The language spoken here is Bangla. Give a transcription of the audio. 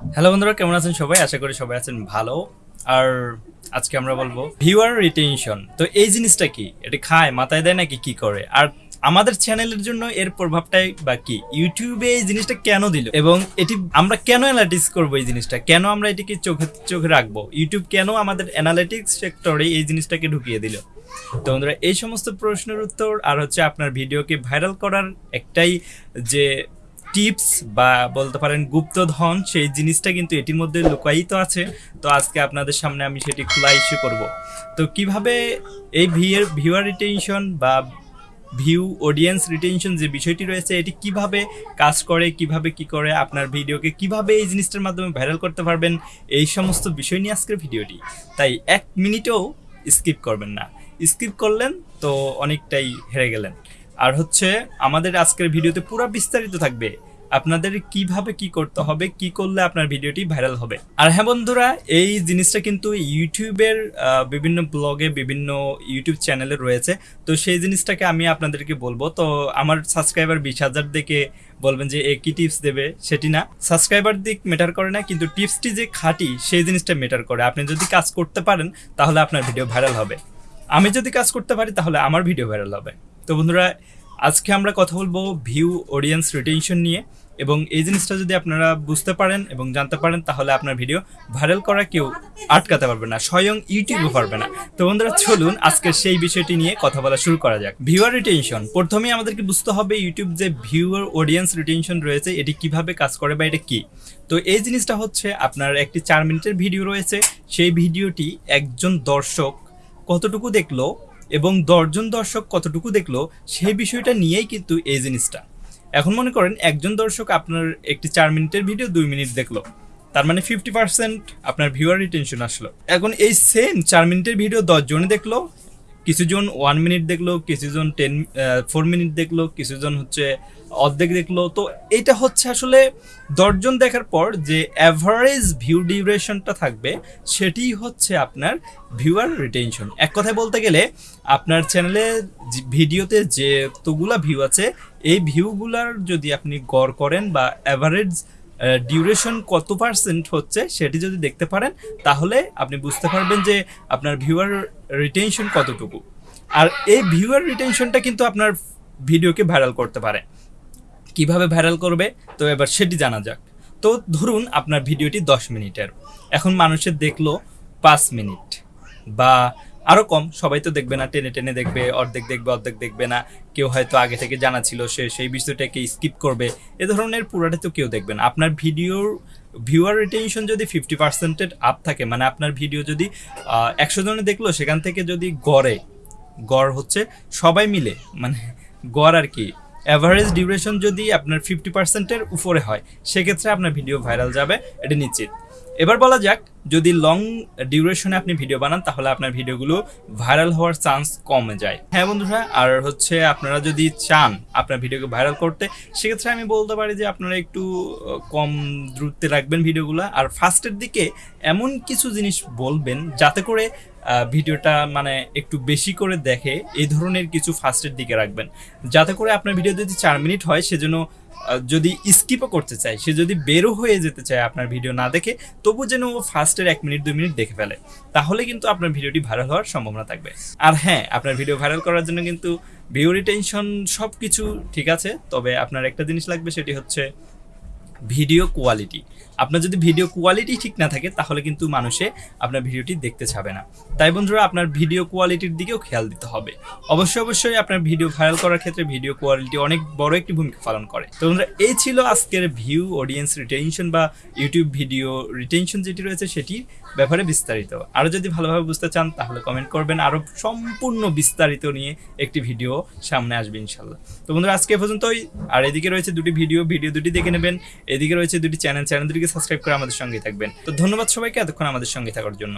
হ্যালো বন্ধুরা, কেমন আছেন সবাই? আশা করি সবাই আছেন ভালো। আর আজকে আমরা বলব ভিউয়ার রিটেনশন তো এই জিনিসটা কি? এটা খায়, মাথায় দেয় নাকি কি করে? আর আমাদের চ্যানেলের জন্য এর প্রভাবটাই বা কি? ইউটিউবে এই জিনিসটা কেন দিল? এবং এটি আমরা কেন অ্যানালাইটিক্স করব এই জিনিসটা? কেন আমরা এটিকে চোখে চোখে রাখব? ইউটিউব কেন আমাদের অ্যানালিটিক্স সেক্টরে এই জিনিসটাকে ঢুকিয়ে দিল? তো বন্ধুরা, এই সমস্ত প্রশ্নের উত্তর আর হচ্ছে আপনার ভিডিওকে ভাইরাল করার একটাই যে টিপস বা বলতে পারেন গুপ্তধন, সেই জিনিসটা কিন্তু এটির মধ্যে লুকায়িত আছে। তো আজকে আপনাদের সামনে আমি সেটি খোলা ইস্যু করব। তো কীভাবে এই ভিউয়ার ভিউয়ার রিটেনশন বা ভিউ অডিয়েন্স রিটেনশন যে বিষয়টি রয়েছে, এটি কীভাবে কাজ করে, কীভাবে কি করে আপনার ভিডিওকে, কীভাবে এই জিনিসটার মাধ্যমে ভাইরাল করতে পারবেন, এই সমস্ত বিষয় নিয়ে আজকের ভিডিওটি। তাই এক মিনিটও স্কিপ করবেন না। স্কিপ করলেন, তো অনেকটাই হেরে গেলেন। আর হচ্ছে আমাদের আজকের ভিডিওতে পুরো বিস্তারিত থাকবে আপনাদের কীভাবে কি করতে হবে, কি করলে আপনার ভিডিওটি ভাইরাল হবে। আর হ্যাঁ বন্ধুরা, এই জিনিসটা কিন্তু ইউটিউবের বিভিন্ন ব্লগে বিভিন্ন ইউটিউব চ্যানেলে রয়েছে। তো সেই জিনিসটাকে আমি আপনাদেরকে বলব। তো আমার সাবস্ক্রাইবার বিশ হাজার দেখে বলবেন যে, এ কি টিপস দেবে? সেটি না। সাবস্ক্রাইবার দিক মেটার করে না, কিন্তু টিপসটি যে খাঁটি, সেই জিনিসটা মেটার করে। আপনি যদি কাজ করতে পারেন, তাহলে আপনার ভিডিও ভাইরাল হবে। আমি যদি কাজ করতে পারি, তাহলে আমার ভিডিও ভাইরাল হবে। তো বন্ধুরা আজকে আমরা কথা বলব ভিউ অডিয়েন্স রিটেনশন নিয়ে, এবং এই জিনিসটা যদি আপনারা বুঝতে পারেন এবং জানতে পারেন, তাহলে আপনার ভিডিও ভাইরাল করা কেউ আটকাতে পারবে না, স্বয়ং ইউটিউবও পারবে না। তো বন্ধুরা, চলুন আজকে সেই বিষয়টি নিয়ে কথা বলা শুরু করা যাক। ভিউয়ার রিটেনশন প্রথমেই আমাদেরকে বুঝতে হবে ইউটিউব যে ভিউয়ার অডিয়েন্স রিটেনশন রয়েছে, এটি কীভাবে কাজ করে বা এটা কি? তো এই জিনিসটা হচ্ছে আপনার একটি চার মিনিটের ভিডিও রয়েছে, সেই ভিডিওটি একজন দর্শক কতটুকু দেখল এবং দশজন দর্শক কতটুকু দেখল, সেই বিষয়টা নিয়েই কিন্তু এই জিনিসটা। এখন মনে করেন একজন দর্শক আপনার একটি চার মিনিটের ভিডিও দুই মিনিট দেখল, তার মানে ফিফটি পার্সেন্ট আপনার ভিউয়ার রিটেনশন আসলো। এখন এই সেম চার মিনিটের ভিডিও দশজনে দেখল কিছুজন ওয়ান মিনিট দেখল, কিছুজন টেন ফোর মিনিট দেখল, কিছুজন হচ্ছে অর্ধেক দেখল। তো এটা হচ্ছে আসলে দশজন দেখার পর যে অ্যাভারেজ ভিউ ডিউরেশনটা থাকবে, সেটি হচ্ছে আপনার ভিউয়ার রিটেনশন এক কথায় বলতে গেলে, আপনার চ্যানেলে ভিডিওতে যে তোগুলা ভিউ আছে, এই ভিউগুলার যদি আপনি গড় করেন বা অ্যাভারেজ ডিউরেশন কত পার্সেন্ট হচ্ছে সেটি যদি দেখতে পারেন, তাহলে আপনি বুঝতে পারবেন যে আপনার ভিউয়ার রিটেনশন কতটুকু। আর এই ভিউয়ার রিটেনশনটা কিন্তু আপনার ভিডিওকে ভাইরাল করতে পারে। কীভাবে ভাইরাল করবে? তো এবার সেটি জানা যাক। তো ধরুন আপনার ভিডিওটি দশ মিনিটের। এখন মানুষের দেখল পাঁচ মিনিট বা আরও কম, সবাই তো দেখবে না, টেনে টেনে দেখবে, অর্ধেক দেখবে অর্ধেক দেখবে না। কেউ হয়তো আগে থেকে জানা ছিল সে সেই বিষয়টাকে স্কিপ করবে। এ ধরনের পুরোটা তো কেউ দেখবে না। আপনার ভিডিওর ভিউয়ার রিটেনশন যদি ফিফটি পার্সেন্টের আপ থাকে মানে আপনার ভিডিও যদি একশো জনে দেখল, সেখান থেকে যদি গড়ে, গড় হচ্ছে সবাই মিলে মানে গড় আর কি অ্যাভারেজ ডিউরেশন যদি আপনার ফিফটি পার্সেন্টের উপরে হয়, সেক্ষেত্রে আপনার ভিডিও ভাইরাল যাবে, এটা নিশ্চিত। এবার বলা যাক, যদি লং ডিউরেশনে আপনি ভিডিও বানান, তাহলে আপনার ভিডিওগুলো ভাইরাল হওয়ার চান্স কমে যায়। হ্যাঁ বন্ধুরা, আর হচ্ছে আপনারা যদি চান আপনার ভিডিওকে ভাইরাল করতে, সেক্ষেত্রে আমি বলতে পারি যে আপনারা একটু কম দ্রুততে রাখবেন ভিডিওগুলো আর ফার্স্টের দিকে এমন কিছু জিনিস বলবেন, যাতে করে ভিডিওটা মানে একটু বেশি করে দেখে, এই ধরনের কিছু ফার্স্টের দিকে রাখবেন। যাতে করে আপনার ভিডিও যদি চার মিনিট হয়, সেজন্য যদি স্কিপও করতে চায়, সে যদি বেরো হয়ে যেতে চায় আপনার ভিডিও না দেখে তবু যেন ও ফার্স্টের এক মিনিট দুই মিনিট দেখে ফেলে। তাহলে কিন্তু আপনার ভিডিওটি ভাইরাল হওয়ার সম্ভাবনা থাকবে। আর হ্যাঁ আপনার ভিডিও ভাইরাল করার জন্য কিন্তু ভিউ রিটেনশন সব কিছু ঠিক আছে, তবে আপনার একটা জিনিস লাগবে, সেটি হচ্ছে ভিডিও কোয়ালিটি। আপনার যদি ভিডিও কোয়ালিটি ঠিক না থাকে, তাহলে কিন্তু মানুষে আপনার ভিডিওটি দেখতে চাবে না। তাই বন্ধুরা, আপনার ভিডিও কোয়ালিটির দিকেও খেয়াল দিতে হবে। অবশ্যই অবশ্যই আপনার ভিডিও ভাইরাল করার ক্ষেত্রে ভিডিও কোয়ালিটি অনেক বড় একটি ভূমিকা পালন করে। তো বন্ধুরা, এই ছিল আজকের ভিউ অডিয়েন্স রিটেনশন বা ইউটিউব ভিডিও রিটেনশন যেটি রয়েছে, সেটির ব্যাপারে বিস্তারিত। আরও যদি ভালোভাবে বুঝতে চান, তাহলে কমেন্ট করবেন। আরও সম্পূর্ণ বিস্তারিত নিয়ে একটি ভিডিও সামনে আসবে ইনশাল্লাহ তো বন্ধুরা, আজকে পর্যন্তই। আর এদিকে রয়েছে দুটি ভিডিও ভিডিও দুটি দেখে নেবেন। এদিকে রয়েছে দুটি চ্যানেল চ্যানেল সাবস্ক্রাইব করে আমাদের সঙ্গে থাকবেন। তো ধন্যবাদ সবাইকে এতক্ষণ আমাদের সঙ্গে থাকার জন্য।